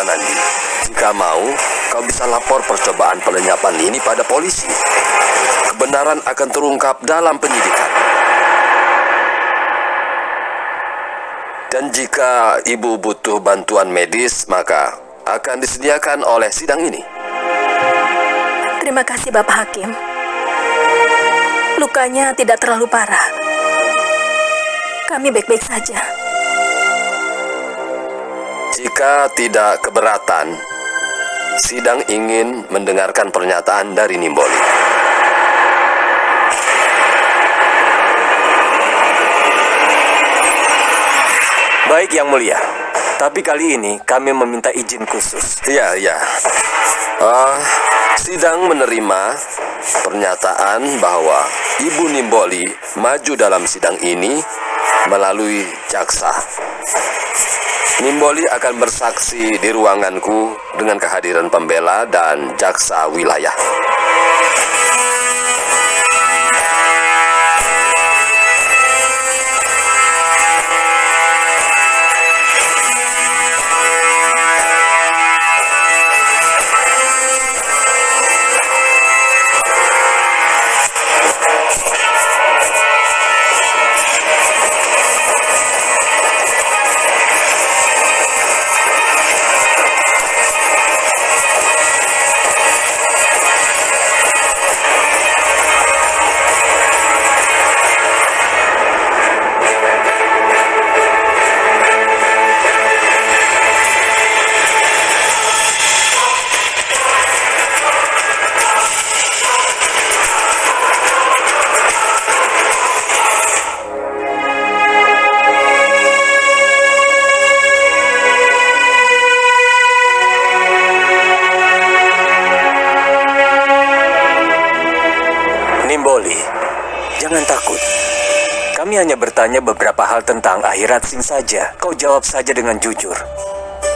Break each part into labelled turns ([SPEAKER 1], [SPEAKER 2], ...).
[SPEAKER 1] Tuanandi. Jika mau, kau bisa lapor percobaan pelenyapan ini pada polisi. Kebenaran akan terungkap dalam penyidikan. Dan jika ibu butuh bantuan medis, maka akan disediakan oleh sidang ini.
[SPEAKER 2] Terima kasih Bapak Hakim. Lukanya tidak terlalu parah. Kami baik-baik saja.
[SPEAKER 1] Jika tidak keberatan, sidang ingin mendengarkan pernyataan dari Nimboli.
[SPEAKER 3] Baik, Yang Mulia. Tapi kali ini kami meminta izin khusus.
[SPEAKER 1] Iya, iya. Uh, sidang menerima pernyataan bahwa Ibu Nimboli maju dalam sidang ini melalui jaksa. Nimboli akan bersaksi di ruanganku dengan kehadiran pembela dan jaksa wilayah.
[SPEAKER 3] Hanya bertanya beberapa hal tentang akhirat sing saja. Kau jawab saja dengan jujur.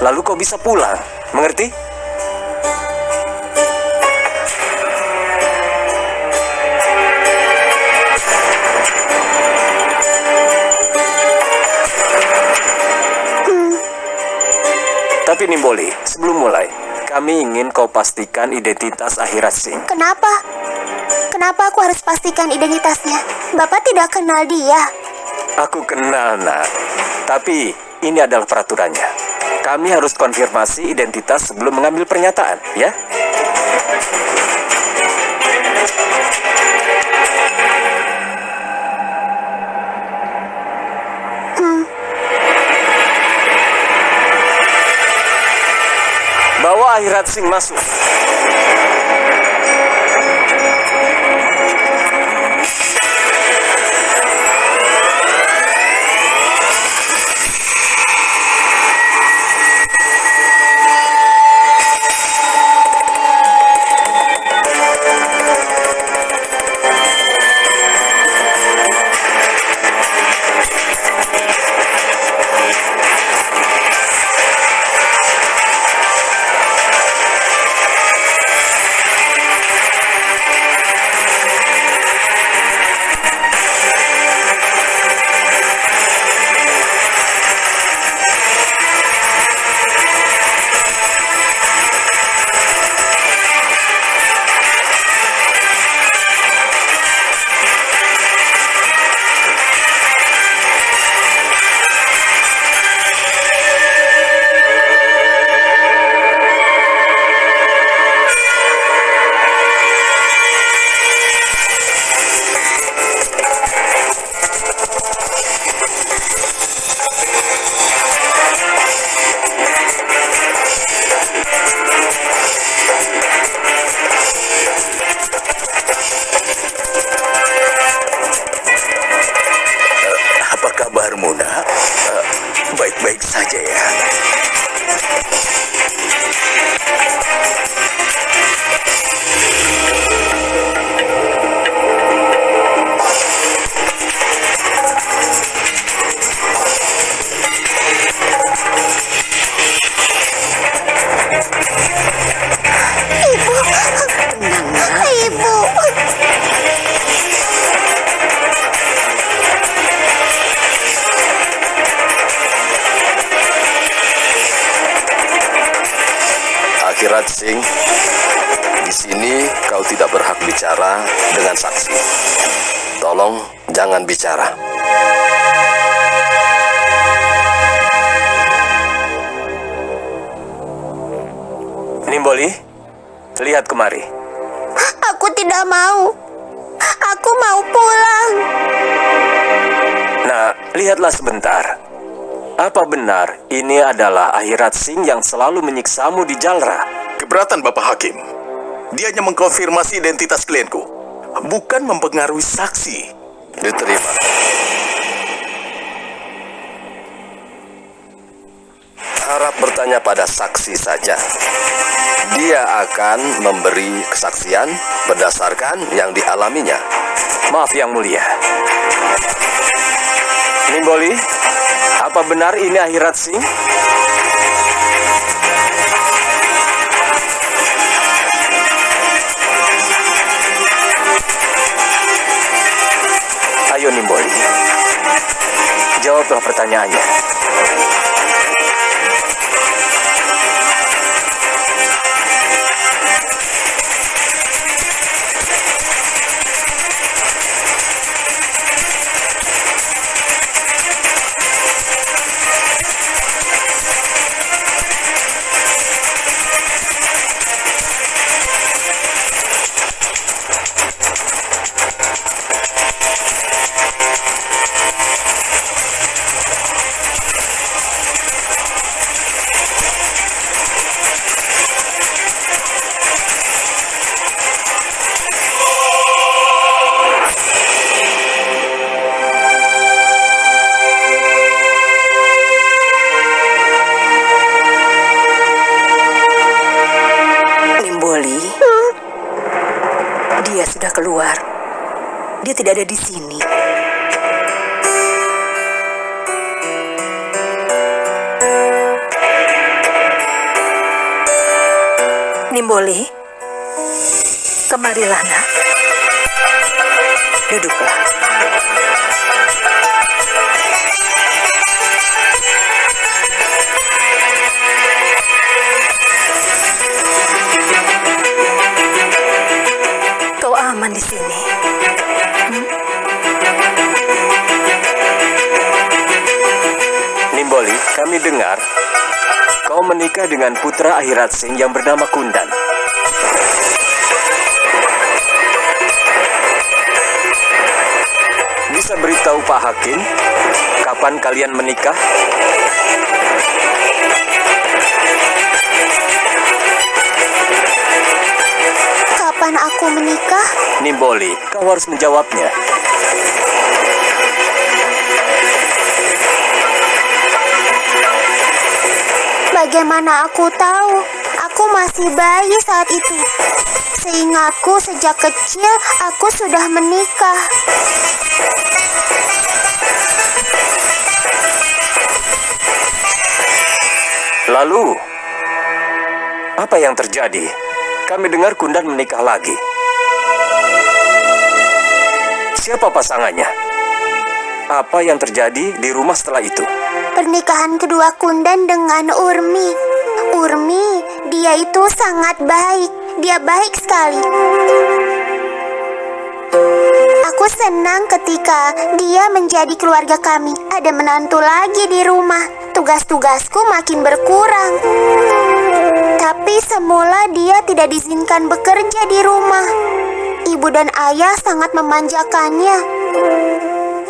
[SPEAKER 3] Lalu kau bisa pulang. Mengerti? Tapi Nimboli, sebelum mulai, kami ingin kau pastikan identitas akhirat Sing.
[SPEAKER 4] Kenapa? Kenapa aku harus pastikan identitasnya? Bapak tidak kenal dia.
[SPEAKER 3] Aku kenal, nak. Tapi ini adalah peraturannya. Kami harus konfirmasi identitas sebelum mengambil pernyataan, ya?
[SPEAKER 4] Hmm.
[SPEAKER 3] Bawa akhirat sing masuk.
[SPEAKER 1] Ahirat Singh, di sini kau tidak berhak bicara dengan saksi. Tolong jangan bicara.
[SPEAKER 3] Nimboli, lihat kemari.
[SPEAKER 4] Aku tidak mau. Aku mau pulang.
[SPEAKER 3] Nah, lihatlah sebentar. Apa benar ini adalah akhirat Singh yang selalu menyiksamu di Jalra?
[SPEAKER 5] Keberatan Bapak Hakim. Dia hanya mengkonfirmasi identitas klienku, bukan mempengaruhi saksi.
[SPEAKER 1] Diterima. Harap bertanya pada saksi saja. Dia akan memberi kesaksian berdasarkan yang dialaminya.
[SPEAKER 3] Maaf yang mulia. Nimboli, apa benar ini akhirat Singh?
[SPEAKER 2] otros. Dia tidak ada di sini. Nimboli. Kemarilah, nak. Duduklah.
[SPEAKER 3] Menikah dengan putra akhirat Singh yang bernama Kundan. Bisa beritahu Pak Hakim kapan kalian menikah?
[SPEAKER 4] Kapan aku menikah?
[SPEAKER 3] Nimboli, kau harus menjawabnya.
[SPEAKER 4] Bagaimana aku tahu? Aku masih bayi saat itu. Seingatku sejak kecil aku sudah menikah.
[SPEAKER 3] Lalu, apa yang terjadi? Kami dengar Kundan menikah lagi. Siapa pasangannya? Apa yang terjadi di rumah setelah itu?
[SPEAKER 4] Pernikahan kedua Kundan dengan Urmi. Urmi, dia itu sangat baik. Dia baik sekali. Aku senang ketika dia menjadi keluarga kami. Ada menantu lagi di rumah. Tugas-tugasku makin berkurang. Tapi semula dia tidak diizinkan bekerja di rumah. Ibu dan ayah sangat memanjakannya.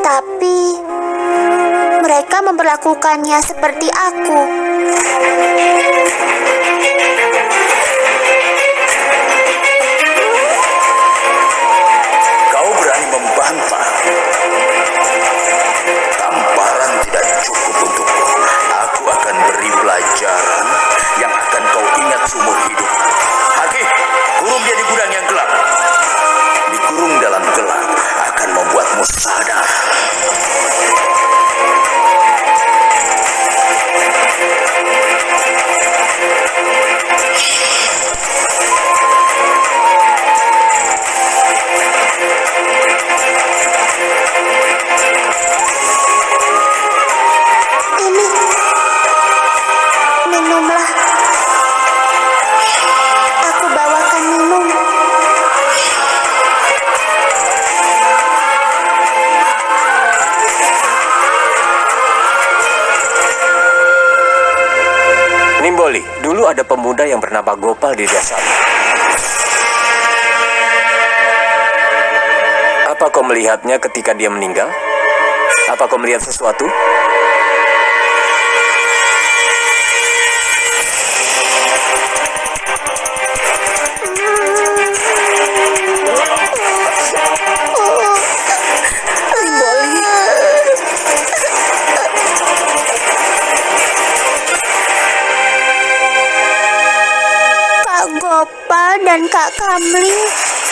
[SPEAKER 4] Tapi mereka memperlakukannya seperti aku.
[SPEAKER 3] Ada pemuda yang bernama Gopal di desa. Apa kau melihatnya ketika dia meninggal? Apa kau melihat sesuatu?
[SPEAKER 4] Dan Kak Kamling.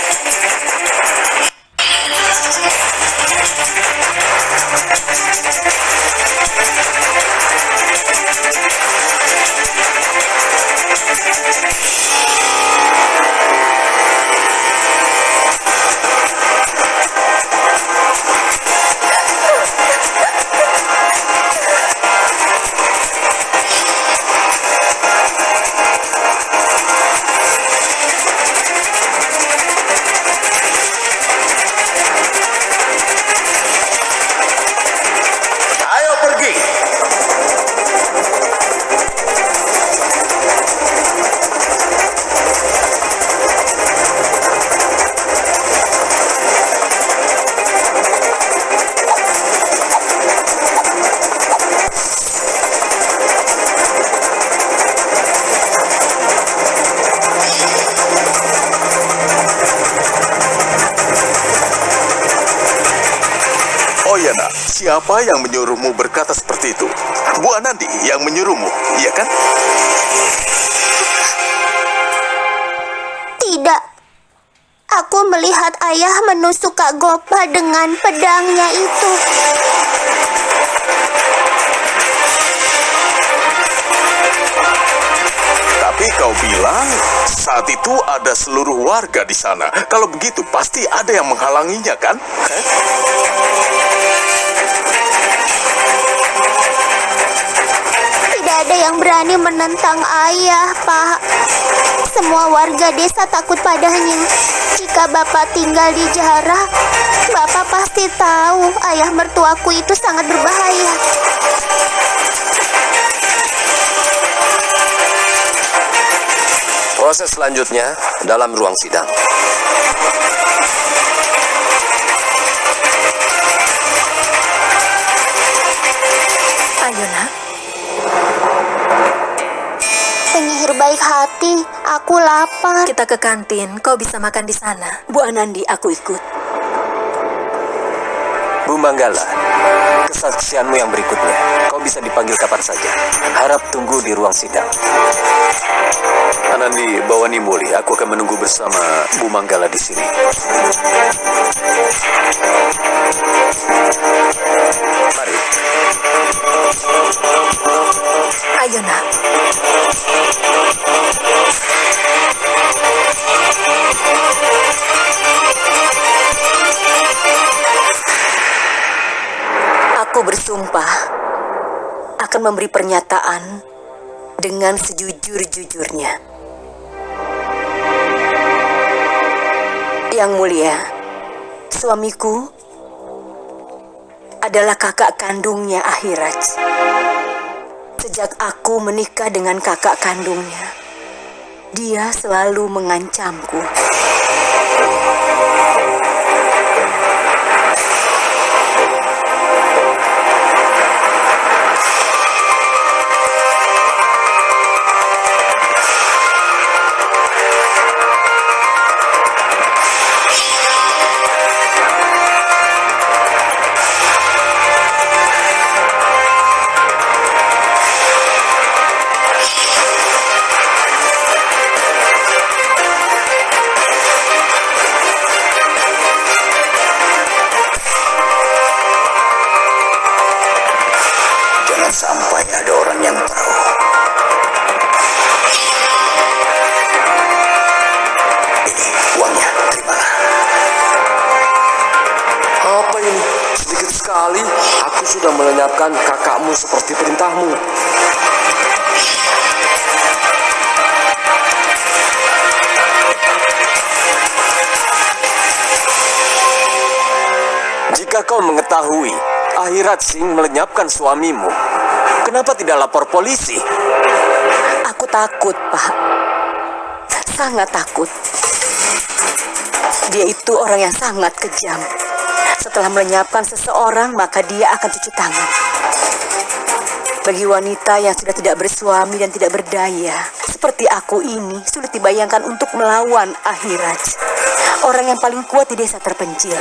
[SPEAKER 6] Oh ya nak, siapa yang menyuruhmu berkata seperti itu? Bu Anandi yang menyuruhmu, iya kan?
[SPEAKER 4] Tidak. Aku melihat ayah menusuk Kak Gopal dengan pedangnya itu.
[SPEAKER 6] Tapi kau bilang saat itu ada seluruh warga di sana. Kalau begitu pasti ada yang menghalanginya kan?
[SPEAKER 4] Tidak ada yang berani menentang ayah, Pak. Semua warga desa takut padanya. Jika Bapak tinggal di Jara, Bapak pasti tahu ayah mertuaku itu sangat berbahaya.
[SPEAKER 1] Proses selanjutnya dalam ruang sidang.
[SPEAKER 2] Ayo nak,
[SPEAKER 4] Penyihir baik hati, aku lapar.
[SPEAKER 2] kita ke kantin. Kau bisa makan di sana.
[SPEAKER 7] Bu Anandi, aku ikut.
[SPEAKER 3] Bu Manggala, kesaksianmu yang berikutnya. Kau bisa dipanggil kapan saja. Harap tunggu di ruang sidang.
[SPEAKER 1] Anandi, bawa Nimboli. Aku akan menunggu bersama Bu Manggala di sini. Mari.
[SPEAKER 2] Ayo nak.
[SPEAKER 7] Aku bersumpah akan memberi pernyataan dengan sejujur-jujurnya. Yang mulia, suamiku adalah kakak kandungnya Ahiraj. Sejak aku menikah dengan kakak kandungnya, dia selalu mengancamku.
[SPEAKER 3] Kau mengetahui Ahirat Singh melenyapkan suamimu, kenapa tidak lapor polisi?
[SPEAKER 7] takut, Pak. Sangat takut. Dia itu orang yang sangat kejam. Setelah melenyapkan seseorang, maka dia akan cuci tangan. Bagi wanita yang sudah tidak bersuami dan tidak berdaya, seperti aku ini, sulit dibayangkan untuk melawan Ahiraj. Orang yang paling kuat di desa terpencil.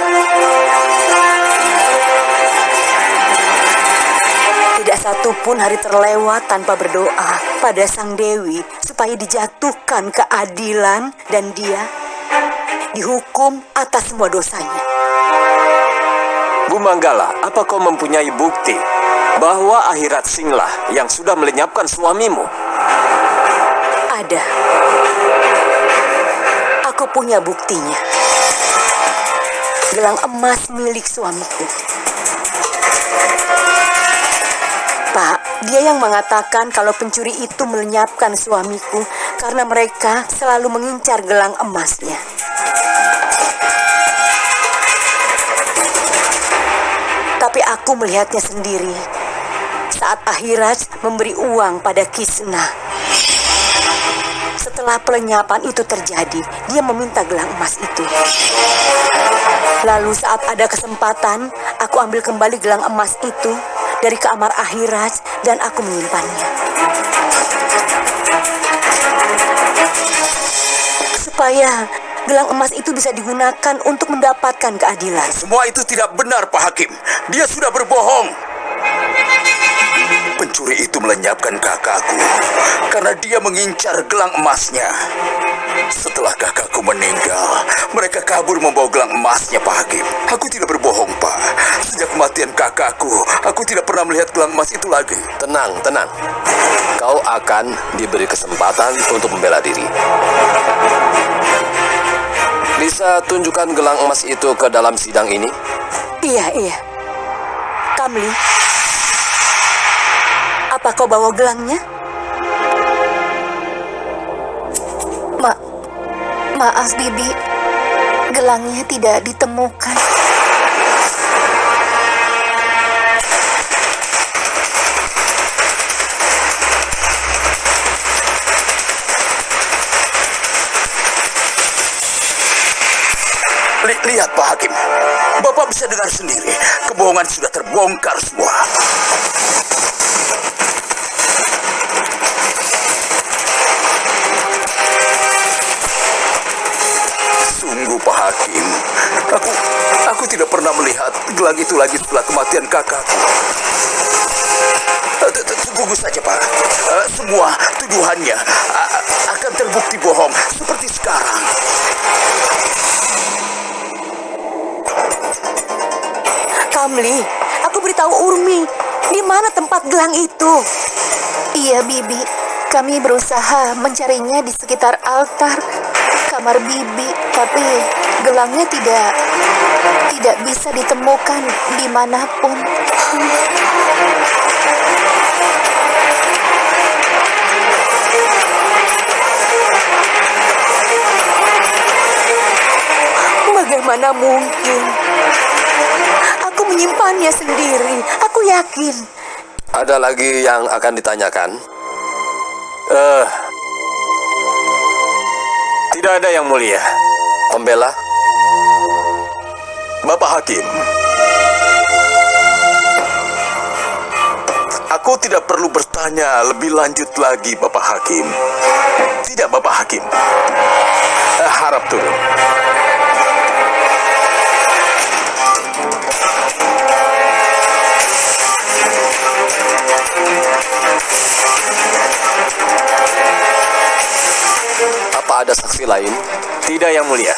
[SPEAKER 7] Tidak satu pun hari terlewat tanpa berdoa pada Sang Dewi supaya dijatuhkan keadilan dan dia dihukum atas semua dosanya.
[SPEAKER 3] Bu Manggala, apa kau mempunyai bukti bahwa akhirat singlah yang sudah melenyapkan suamimu?
[SPEAKER 7] Ada. Aku punya buktinya. Gelang emas milik suamiku. Pak, dia yang mengatakan kalau pencuri itu melenyapkan suamiku karena mereka selalu mengincar gelang emasnya. Tapi aku melihatnya sendiri saat Ahiraj memberi uang pada Kisna. Setelah pelenyapan itu terjadi, dia meminta gelang emas itu. Lalu saat ada kesempatan, aku ambil kembali gelang emas itu dari kamar Ahiraj dan aku menyimpannya. Supaya gelang emas itu bisa digunakan untuk mendapatkan keadilan.
[SPEAKER 5] Semua itu tidak benar, Pak Hakim. Dia sudah berbohong. Pencuri itu melenyapkan kakakku karena dia mengincar gelang emasnya. Setelah kakakku meninggal, mereka kabur membawa gelang emasnya, Pak Hakim. Aku tidak berbohong, Pak. Sejak kematian kakakku, aku tidak pernah melihat gelang emas itu lagi.
[SPEAKER 1] Tenang, tenang. Kau akan diberi kesempatan untuk membela diri. Bisa tunjukkan gelang emas itu ke dalam sidang ini?
[SPEAKER 7] Iya, iya. Kamli, apa kau bawa gelangnya?
[SPEAKER 2] Ma maaf, Bibi. Gelangnya tidak ditemukan.
[SPEAKER 5] Li- lihat, Pak Hakim. Bapak bisa dengar sendiri. Kebohongan sudah terbongkar semua. Pak Hakim. Aku, aku tidak pernah melihat gelang itu lagi setelah kematian kakakku. Eh, Tunggu saja, Pak. Eh, Semua tuduhannya akan terbukti bohong seperti sekarang.
[SPEAKER 7] Kamli, aku beritahu Urmi, di mana tempat gelang itu?
[SPEAKER 2] Iya, Bibi. Kami berusaha mencarinya di sekitar altar kamar Bibi, tapi gelangnya tidak tidak bisa ditemukan di mana pun.
[SPEAKER 7] Bagaimana mungkin? Aku menyimpannya sendiri. Aku yakin.
[SPEAKER 1] Ada lagi yang akan ditanyakan?
[SPEAKER 3] Eh, tidak ada yang mulia.
[SPEAKER 1] Pembela?
[SPEAKER 6] Bapak Hakim, aku tidak perlu bertanya lebih lanjut lagi, Bapak Hakim. Tidak, Bapak Hakim. Eh, harap turun.
[SPEAKER 1] Lain?
[SPEAKER 3] Tidak yang mulia.